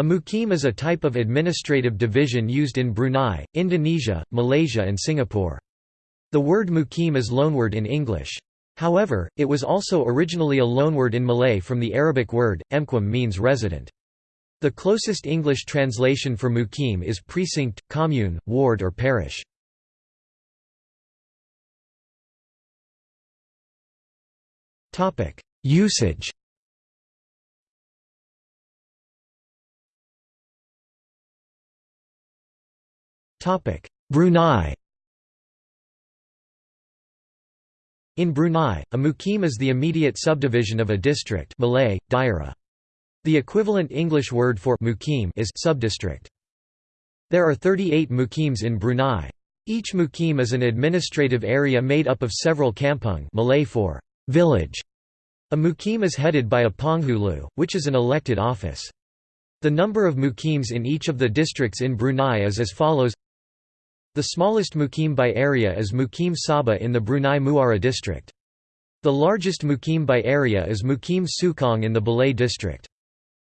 A mukim is a type of administrative division used in Brunei, Indonesia, Malaysia and Singapore. The word mukim is loanword in English. However, it was also originally a loanword in Malay from the Arabic word, emquam means resident. The closest English translation for mukim is precinct, commune, ward or parish. Usage Brunei In Brunei, a mukim is the immediate subdivision of a district Malay, daerah. The equivalent English word for mukim is subdistrict. There are 38 mukims in Brunei. Each mukim is an administrative area made up of several kampung Malay for village. A mukim is headed by a penghulu, which is an elected office. The number of mukims in each of the districts in Brunei is as follows the smallest mukim by area is Mukim Saba in the Brunei Muara district. The largest mukim by area is Mukim Sukang in the Belait district.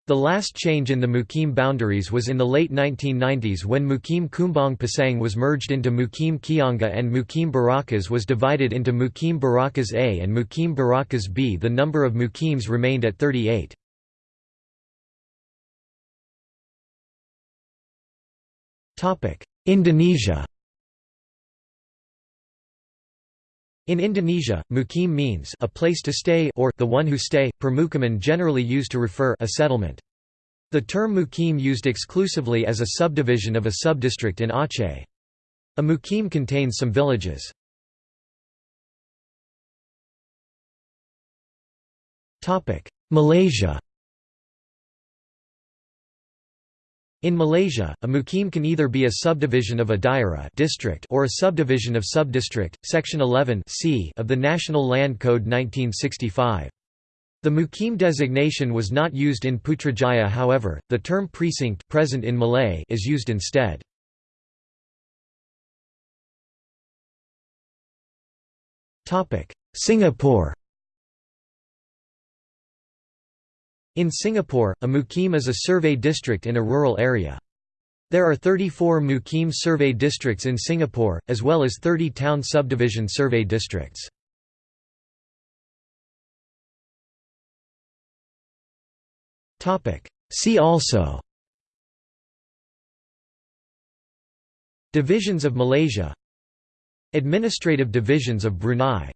The last change in the Mukim boundaries was in the late 1990s when Mukim Kumbang Pasang was merged into Mukim Kianggeh and Mukim Berakas was divided into Mukim Berakas A and Mukim Berakas B. The number of Mukims remained at 38. Indonesia In Indonesia, mukim means a place to stay or the one who stay, permukiman generally used to refer a settlement. The term mukim used exclusively as a subdivision of a subdistrict in Aceh. A mukim contains some villages. Malaysia In Malaysia, a mukim can either be a subdivision of a daerah district or a subdivision of subdistrict, section 11 c of the National Land Code 1965. The mukim designation was not used in Putrajaya however, the term precinct present in Malay is used instead. Singapore In Singapore, a mukim is a survey district in a rural area. There are 34 mukim survey districts in Singapore, as well as 30 town subdivision survey districts. See also Divisions of Malaysia Administrative divisions of Brunei